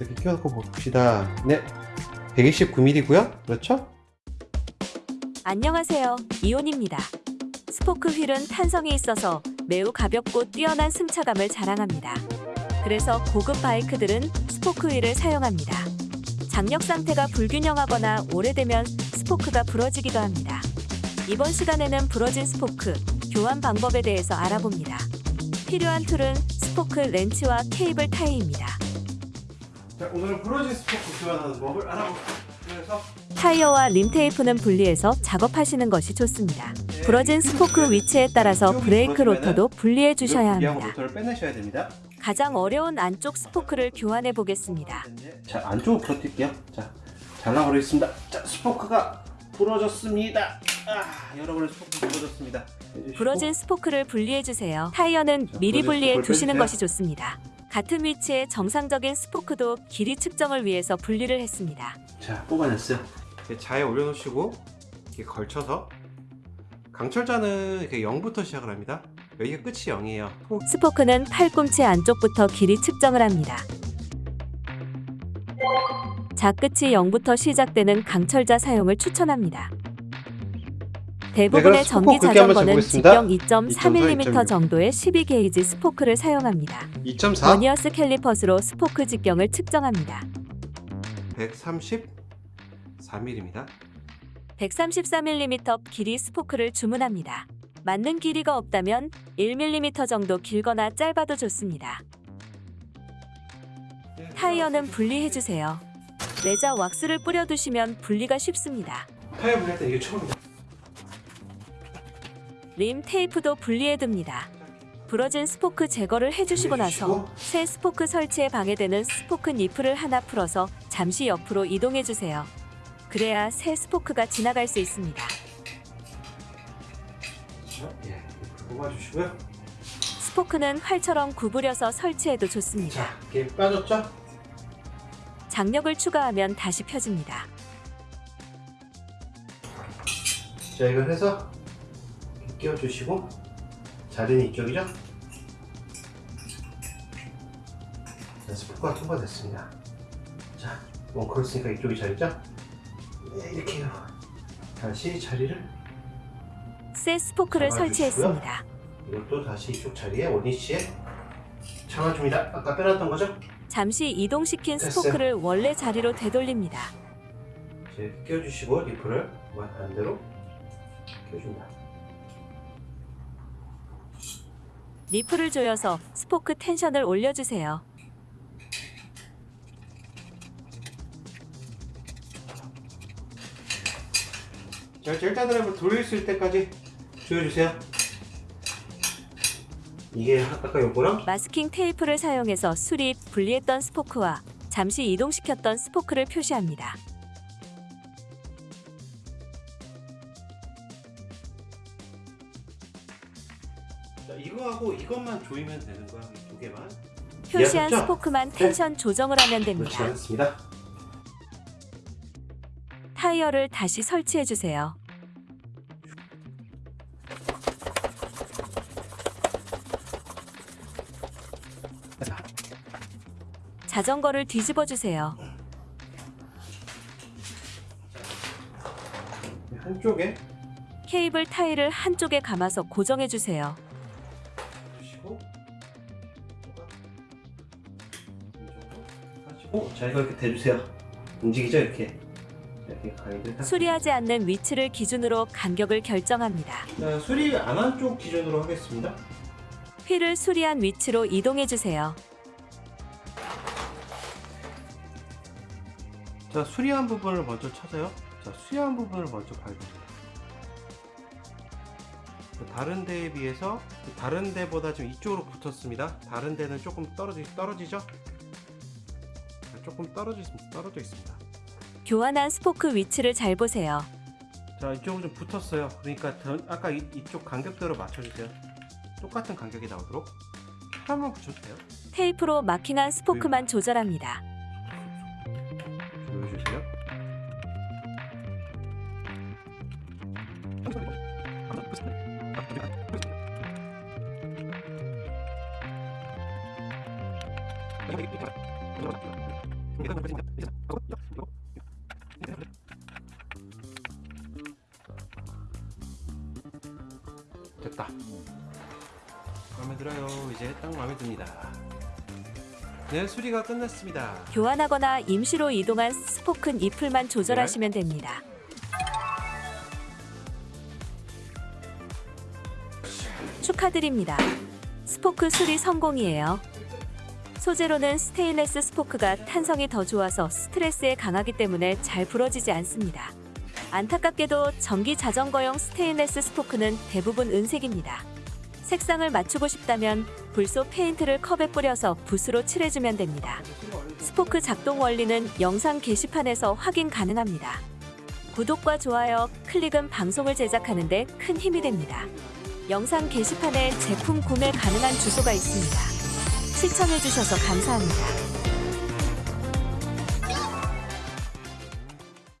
이렇게 끼워놓고 봅시다 네 129mm고요 그렇죠? 안녕하세요. 이온입니다. 스포크 휠은 탄성이 있어서 매우 가볍고 뛰어난 승차감을 자랑합니다. 그래서 고급 바이크들은 스포크 휠을 사용합니다. 장력 상태가 불균형하거나 오래되면 스포크가 부러지기도 합니다. 이번 시간에는 부러진 스포크 교환 방법에 대해서 알아봅니다. 필요한 tool은 스포크 렌치와 케이블 타이입니다. 자 오늘은 부러진 스포크 교환하는 법을 알아볼게요 타이어와 림 테이프는 분리해서 작업하시는 것이 좋습니다. 부러진 스포크 위치에 따라서 브레이크 로터도 분리해 주셔야 합니다. 가장 어려운 안쪽 스포크를 교환해 보겠습니다. 자 안쪽으로 부러뜨릴게요 자 잘라버리겠습니다 자 스포크가 부러졌습니다 아 여러분의 스포크 부러졌습니다. 부러진 스포크를 분리해 주세요. 타이어는 자, 미리 분리해 두시는. 것이 좋습니다. 같은 위치의 정상적인 스포크도 길이 측정을 위해서 분리를 했습니다. 자 뽑아냈어요 자에 올려놓으시고 이렇게 걸쳐서 강철자는 이렇게 0부터 시작을 합니다 여기가 끝이 0이에요 스포크는 팔꿈치 안쪽부터 길이 측정을 합니다. 자 끝이 0부터 시작되는 강철자 사용을 추천합니다. 네, 대부분의 스포크 전기 자전거는. 직경 2.3mm 2.4, 정도의 12게이지 스포크를 사용합니다. 2.4 버니어 캘리퍼스로 스포크 직경을 측정합니다. 134mm입니다 134mm 길이 스포크를 주문합니다. 맞는 길이가 없다면 1mm 정도 길거나 짧아도 좋습니다. 타이어는 분리해 주세요. 레자 왁스를 뿌려두시면 분리가 쉽습니다. 타이어 분리할 때 이게 처음이다 림 테이프도 분리해 둡니다. 부러진 스포크 제거를 해주시고 나서 새 스포크 설치에 방해되는 스포크 니플을 하나 풀어서 잠시 옆으로 이동해 주세요. 그래야 새 스포크가 지나갈 수 있습니다. 자, 예, 뽑아주시고요 스포크는 활처럼 구부려서 설치해도 좋습니다. 자 이게 빠졌죠? 장력을 추가하면 다시 펴집니다. 자 이걸 해서 끼워주시고 자리는 이쪽이죠? 자 스포크가 통과됐습니다 자 원커를 쓰니까 이쪽이 자리죠? 네, 이렇게 해요 다시 자리를 새 스포크를. 설치했습니다. 이것도 다시 이쪽 자리에 원위치에 잡아줍니다 아까 빼놨던 거죠? 잠시 이동시킨 됐어요. 스포크를 원래 자리로 되돌립니다. 자, 이렇게 끼워주시고 니플을 반대로 끼워줍니다 니플을 조여서 스포크 텐션을 올려주세요. 자, 일단은 한번 돌릴 수 있을 때까지 조여주세요. 이게 아까 요거랑 마스킹 테이프를 사용해서 수립, 분리했던 스포크와 잠시 이동시켰던 스포크를 표시합니다. 자, 이거하고 이것만 조이면 되는 거야, 이두 개만. 표시한 이해하셨죠? 스포크만 텐션 조정을 하면 됩니다. 않습니다. 타이어를 다시 설치해 주세요. 자전거를 뒤집어 주세요. 한쪽에 케이블 타일을 한쪽에 감아서 고정해 주세요. 하시고 자 이거 이렇게 대주세요. 움직이죠 이렇게. 이렇게 가이드 딱. 수리하지 않는 위치를 기준으로 간격을 결정합니다. 자, 수리 안 한 쪽 기준으로 하겠습니다. 휠을 수리한 위치로 이동해 주세요. 자 수리한 부분을 먼저 찾아요 자 수리한 부분을 먼저 밟으세요 다른 데에 비해서 다른 데보다 좀 이쪽으로 붙었습니다 다른 데는 조금 떨어지, 떨어지죠 자, 조금 떨어지, 떨어져 있습니다. 교환한 스포크 위치를 잘 보세요. 자 이쪽으로 좀 붙었어요. 그러니까 더- 아까 이, 이쪽 간격대로 맞춰주세요. 똑같은 간격이 나오도록 한번 붙여도 돼요. 테이프로 마킹한 스포크만 조절합니다. 조여주세요 됐다. 마음에 들어요. 이제 딱 마음에 듭니다. 네, 수리가 끝났습니다. 교환하거나 임시로 이동한 스포큰 잎을만 조절하시면 됩니다. 축하드립니다. 스포크 수리 성공이에요. 소재로는 스테인레스 스포크가 탄성이 더 좋아서 스트레스에 강하기 때문에 잘 부러지지 않습니다. 안타깝게도 전기 자전거용 스테인레스 스포크는 대부분 은색입니다. 색상을 맞추고 싶다면 불소 페인트를 컵에 뿌려서 붓으로 칠해주면 됩니다. 스포크 작동 원리는 영상 게시판에서 확인 가능합니다. 구독과 좋아요, 클릭은 방송을 제작하는 데 큰 힘이 됩니다. 영상 게시판에 제품 구매 가능한 주소가 있습니다. 시청해주셔서 감사합니다.